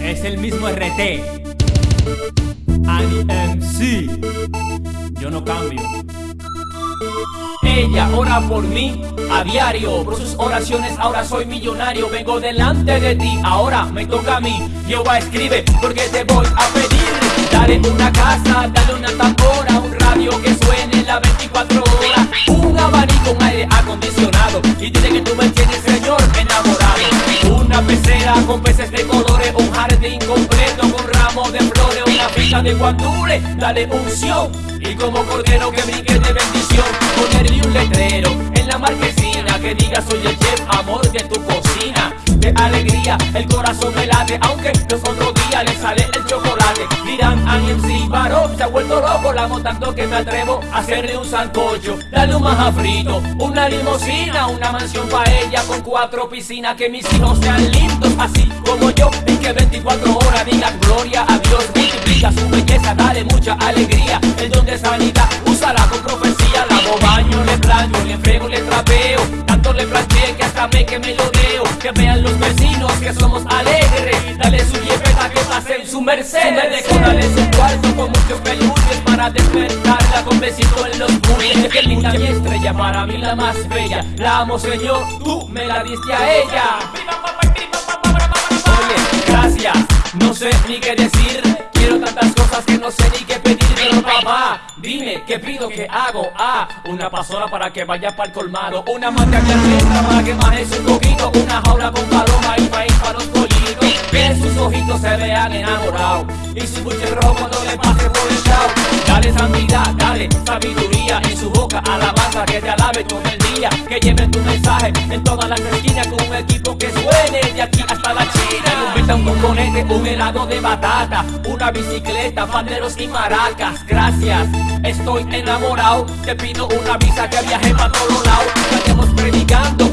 Es el mismo RT. Ani MC. Yo no cambio. Ella ora por mí a diario Por sus oraciones ahora soy millonario Vengo delante de ti, ahora me toca a mí Jehová escribe porque te voy a pedir Dale una casa, dale una tambora Con peces de colores Un jardín completo con ramos de flores Una ficha de guandule, dale unción. Y como cordero que brinque de bendición Ponerle un letrero en la marquesina Que diga soy el chef, amor De el corazón me late Aunque los otros días le sale el chocolate. Dirán, Ani MC varón se ha vuelto loco La amo tanto que me atrevo a hacerle un sancocho. Dale un maja frito, una limosina Una mansión para ella con cuatro piscinas Que mis hijos sean lindos así como yo Y que 24 horas digan gloria a Dios Multiplica su belleza, dale mucha alegría. El don de sanidad, úsala con profecía Lavo baño, le plancho, le frego, le trapeo Tanto le planché que hasta me que me lo deo Que vean los vecinos que somos alegres. Dale su jefeta que pasen su merced. Dale su cuarto con muchos peluches Para despertarla con besito en los buches Qué linda mi estrella, para mí la más bella. La amo señor, tú me la diste a ella. Oye, gracias, no sé ni qué decir. Quiero tantas cosas que no sé ni qué pedir. Pero papá, dime, ¿qué pido, qué hago? Ah, una pasola para que vaya para el colmado. Una manta que para que maneje un poquito Una jaula con paloma se vean enamorados. Y su buche rojo cuando le pase por el chao. Dale santidad, dale sabiduría En su boca. Alabanza que te alabe todo el día. Que lleve tu mensaje en todas las esquinas Con un equipo que suene de aquí hasta la China. Inventa un componente, un helado de batata Una bicicleta, panderos y maracas. Gracias, estoy enamorado. Te pido una visa que viaje para todos lados. Que estemos predicando